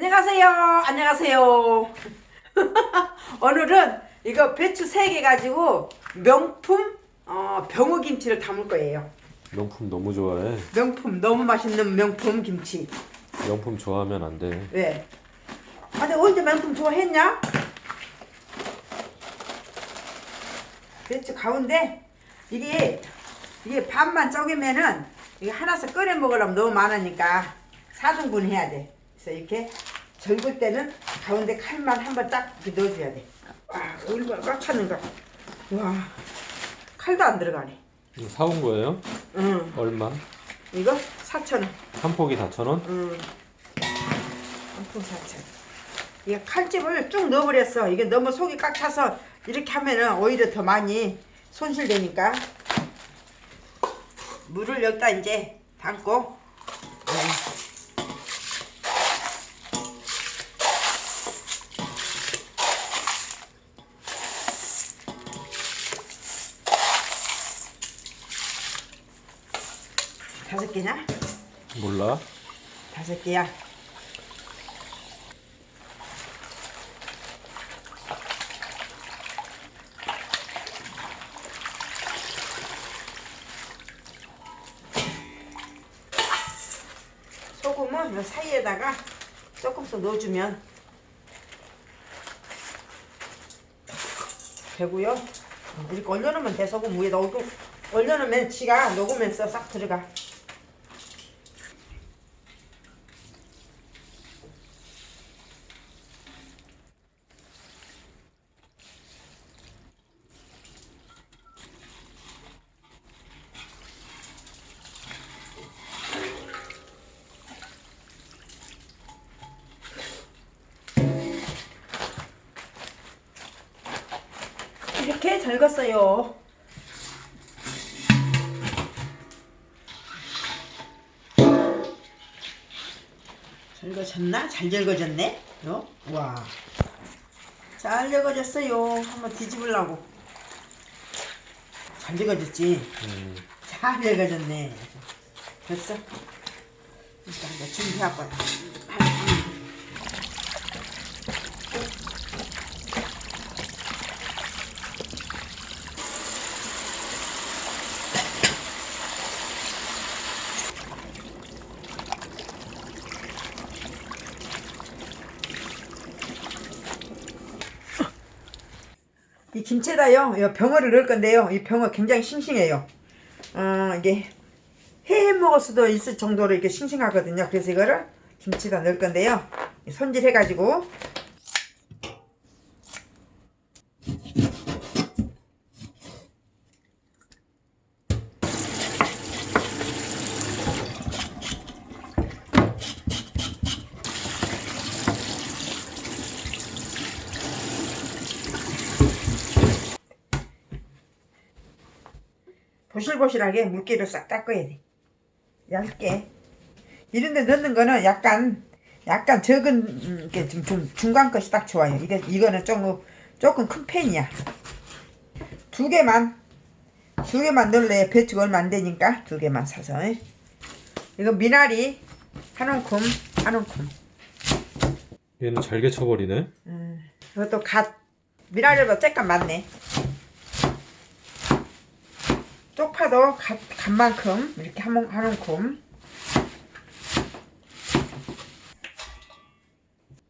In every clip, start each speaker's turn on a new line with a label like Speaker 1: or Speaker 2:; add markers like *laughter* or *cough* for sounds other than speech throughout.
Speaker 1: 안녕하세요. 안녕하세요. *laughs* 오늘은 이거 배추 3개 가지고 명품 어, 병어 김치를 담을 거예요.
Speaker 2: 명품 너무 좋아해.
Speaker 1: 명품 너무 맛있는 명품 김치.
Speaker 2: 명품 좋아하면 안 돼.
Speaker 1: 왜? 아, 근데 언제 명품 좋아했냐? 배추 가운데 이게 이게 반만 쪼개면은 이게 하나씩 끓여 먹으려면 너무 많으니까 4등분 해야 돼. 그래서 이렇게 절굴 때는 가운데 칼만 한번 딱 넣어줘야 돼. 와, 얼마나 꽉 찼는가. 와, 칼도 안 들어가네.
Speaker 2: 이거 사온 거예요?
Speaker 1: 응,
Speaker 2: 얼마?
Speaker 1: 이거 4,000원.
Speaker 2: 한 폭이 4,000원?
Speaker 1: 응. 한푼 4,000원. 이게 칼집을 쭉 넣어버렸어. 이게 너무 속이 꽉 차서 이렇게 하면은 오히려 더 많이 손실되니까. 물을 여기다 이제 담고. 네. 다섯 개냐?
Speaker 2: 몰라.
Speaker 1: 다섯 개야. 소금은 이 사이에다가 조금씩 넣어주면 되고요. 이렇게 얼려놓으면 돼. 소금 위에 넣고 얼려놓으면 지가 녹으면서 싹 들어가. 이렇게 절겼어요. 절거졌나? 잘 절거졌네? 어? 와. 잘 절거졌어요. 한번 뒤집으려고. 잘 절거졌지?
Speaker 2: 음,
Speaker 1: 잘 절거졌네. 됐어? 일단 이제 준비할 거야. 이 김치에다요, 이 병어를 넣을 건데요. 이 병어 굉장히 싱싱해요. 어, 이게 해 먹을 수도 있을 정도로 이렇게 싱싱하거든요. 그래서 이거를 김치에다 넣을 건데요. 손질해 가지고 보실보실하게 물기를 싹 닦아야 돼. 얇게. 이런데 넣는 거는 약간 약간 적은 음, 게 좀, 좀 중간 것이 딱 좋아요. 이게 이거는 조금 조금 큰 팬이야. 두 개만 두 개만 넣을래. 배추가 얼마 안 되니까 두 개만 사서. 이거 미나리 한 움큼 한 움큼.
Speaker 2: 얘는 잘게 쳐버리네.
Speaker 1: 음, 이것도 갓 미나리보다 쬐깐 많네. 쪽파도 갓, 갓만큼 이렇게 한, 뭉- 한 움큼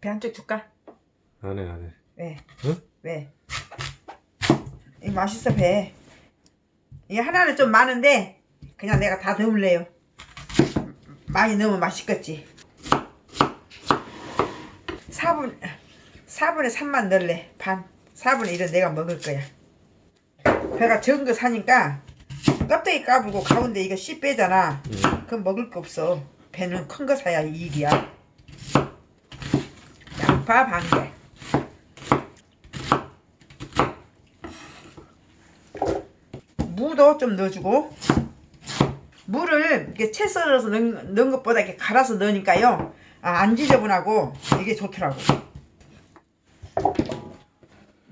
Speaker 1: 배 한쪽 줄까?
Speaker 2: 안 해, 안 해.
Speaker 1: 왜?
Speaker 2: 응?
Speaker 1: 왜? 이거 맛있어 배 이게 하나는 좀 많은데 그냥 내가 다 넣을래요 많이 넣으면 맛있겠지 4분 4분의 3만 넣을래 반 4분의 1은 내가 먹을 거야 배가 적은 거 사니까 껍데기 까불고 가운데 이거 씨 빼잖아.
Speaker 2: 음,
Speaker 1: 그럼 먹을 거 없어. 배는 큰 거 사야 이익이야. 양파 반개. 무도 좀 넣어주고. 물을 이렇게 채 썰어서 넣은, 넣은 것보다 이렇게 갈아서 넣으니까요. 아, 안 지저분하고 이게 좋더라고.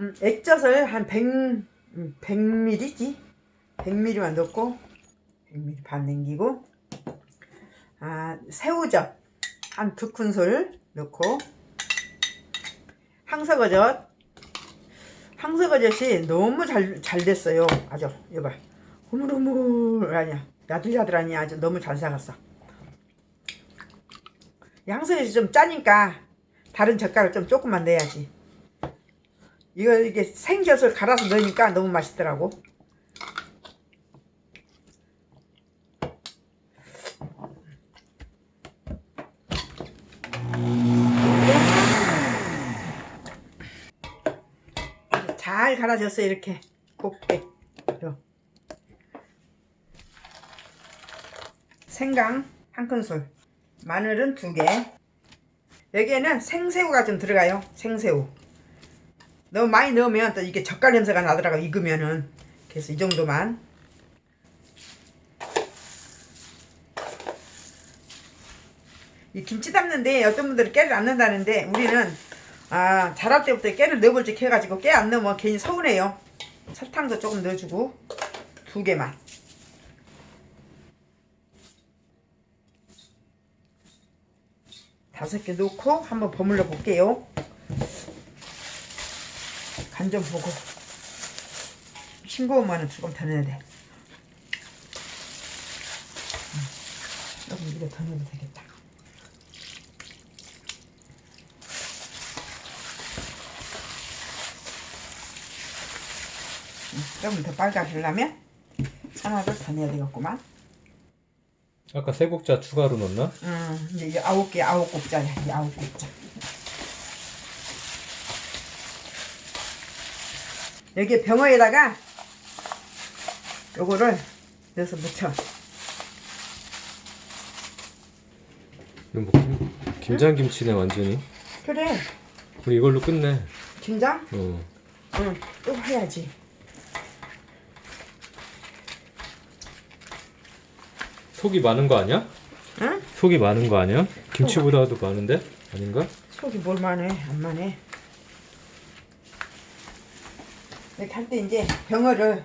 Speaker 1: 음, 액젓을 한 100, 음, 100ml지 100ml만 넣고 100ml 반 남기고 아 새우젓 한 두 큰술 넣고 항석어젓. 항석어젓이 너무 잘, 잘 됐어요. 아주 이봐. 흐물흐물 아니야. 야들야들하니 아주 너무 잘 사갔어. 이 항석어젓이 좀 짜니까 다른 젓갈을 좀 조금만 넣어야지. 이거 이게 생젓을 갈아서 넣으니까 너무 맛있더라고 잘 갈아졌어요. 이렇게. 곱게. 요. 생강 한 큰술. 마늘은 두개. 여기에는 생새우가 좀 들어가요. 생새우. 너무 많이 넣으면 또 이게 젓갈 냄새가 나더라고 익으면은. 그래서 이 정도만. 이 김치 담는데 어떤 분들은 깨를 안 넣는다는데 우리는 아 자랄 때부터 깨를 넣어볼지 해가지고 깨 안 넣으면 괜히 서운해요. 설탕도 조금 넣어주고 두 개만. 다섯 개 넣고 한번 버물러 볼게요. 간 좀 보고. 싱거우면 조금 더 넣어야 돼. 음, 조금 이거 더 넣어도 되겠다 조금 더 빨가지려면 하나를 더 넣어야 되겠구만.
Speaker 2: 아까 세 국자 추가로 넣었나?
Speaker 1: 음, 이제 이 아홉 개 아홉 곡자야 이 아홉 곡자. 여기 병어에다가 요거를 넣어서
Speaker 2: 이거 뭐 김, 김장 김치네 완전히.
Speaker 1: 그래.
Speaker 2: 우리 이걸로 끝내.
Speaker 1: 김장?
Speaker 2: 어.
Speaker 1: 응 또 해야지
Speaker 2: 속이 많은 거 아니야?
Speaker 1: 응?
Speaker 2: 속이 많은 거 아니야? 김치보다도 많은데? 아닌가?
Speaker 1: 속이 뭘 많해 안 많해 이렇게 할 때 이제 병어를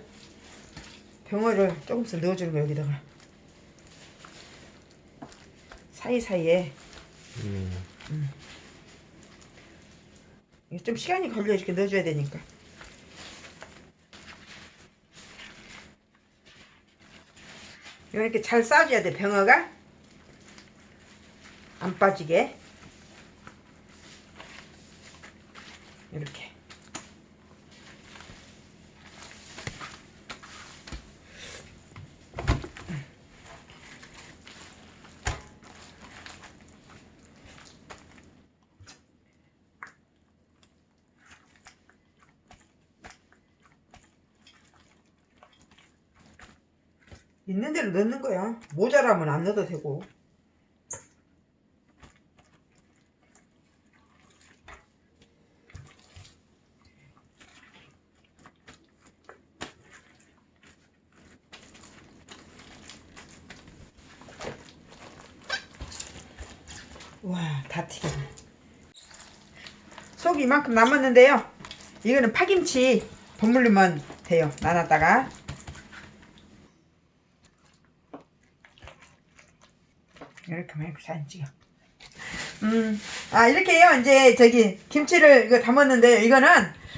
Speaker 1: 병어를 조금씩 넣어주는 거 여기다가 사이사이에
Speaker 2: 음.
Speaker 1: 이게 좀 시간이 걸려 이렇게 넣어줘야 되니까 이렇게 잘 싸줘야 돼 병어가. 안 빠지게 있는 대로 넣는 거야 모자라면 안 넣어도 되고 와, 다 튀겼네. 속이 이만큼 남았는데요. 이거는 파김치 버무리면 돼요. 나눴다가. 이렇게 사진 찍어. 음, 아, 이렇게요. 이제 저기 김치를 이거 담았는데요. 이거는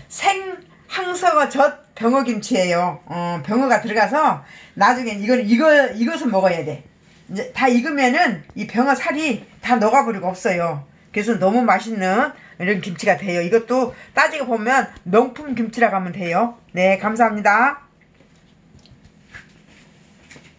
Speaker 1: 생 항서가 젓 병어 김치예요. 어, 병어가 들어가서 나중에 이건 이거 이것을 먹어야 돼. 이제 다 익으면은 이 병어 살이 다 녹아버리고 없어요. 그래서 너무 맛있는 이런 김치가 돼요. 이것도 따지고 보면 명품 김치라고 하면 돼요. 네, 감사합니다.